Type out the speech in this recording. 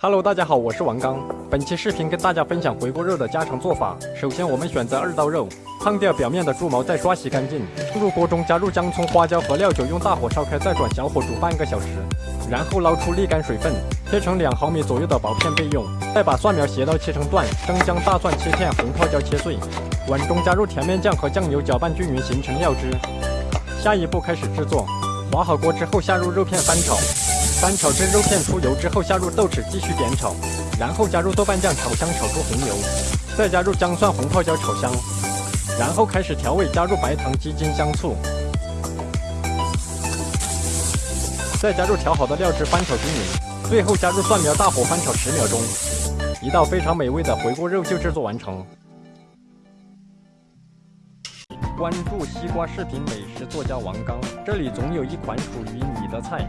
Hello，大家好，我是王刚。本期视频跟大家分享回锅肉的家常做法。首先，我们选择二刀肉，烫掉表面的猪毛，再刷洗干净。入锅中加入姜、葱、花椒和料酒，用大火烧开，再转小火煮半个小时。然后捞出沥干水分，切成两毫米左右的薄片备用。再把蒜苗、斜刀切成段，生姜、大蒜切片，红泡椒切碎。碗中加入甜面酱和酱油，搅拌均匀，形成料汁。下一步开始制作，滑好锅之后下入肉片翻炒。翻炒至肉片出油之后，下入豆豉继续煸炒，然后加入豆瓣酱炒香，炒出红油，再加入姜蒜红泡椒炒香，然后开始调味，加入白糖、鸡精、香醋，再加入调好的料汁翻炒均匀，最后加入蒜苗，大火翻炒十秒钟，一道非常美味的回锅肉就制作完成。关注西瓜视频美食作家王刚，这里总有一款属于你的菜。